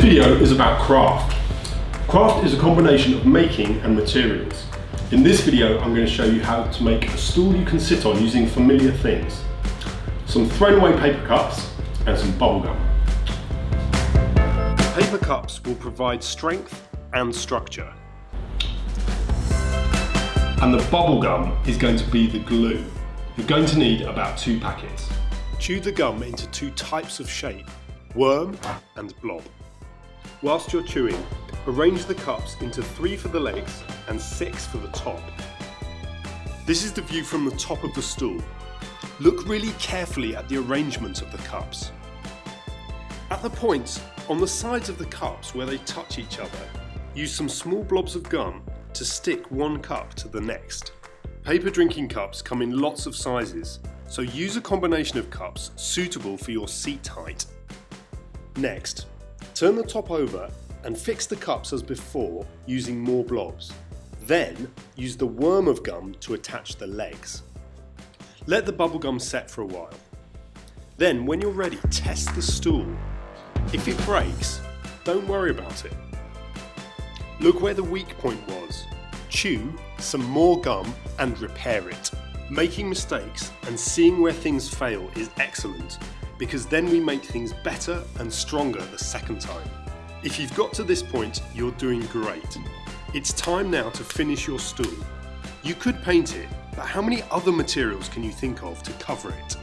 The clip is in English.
video is about craft. Craft is a combination of making and materials. In this video, I'm going to show you how to make a stool you can sit on using familiar things. Some thrown away paper cups and some bubble gum. Paper cups will provide strength and structure. And the bubble gum is going to be the glue. You're going to need about two packets. Chew the gum into two types of shape, worm and blob. Whilst you're chewing, arrange the cups into three for the legs and six for the top. This is the view from the top of the stool. Look really carefully at the arrangement of the cups. At the points on the sides of the cups where they touch each other, use some small blobs of gum to stick one cup to the next. Paper drinking cups come in lots of sizes, so use a combination of cups suitable for your seat height. Next, turn the top over and fix the cups as before using more blobs. Then, use the worm of gum to attach the legs. Let the bubble gum set for a while. Then, when you're ready, test the stool. If it breaks, don't worry about it. Look where the weak point was. Chew some more gum and repair it. Making mistakes and seeing where things fail is excellent because then we make things better and stronger the second time. If you've got to this point, you're doing great. It's time now to finish your stool. You could paint it, but how many other materials can you think of to cover it?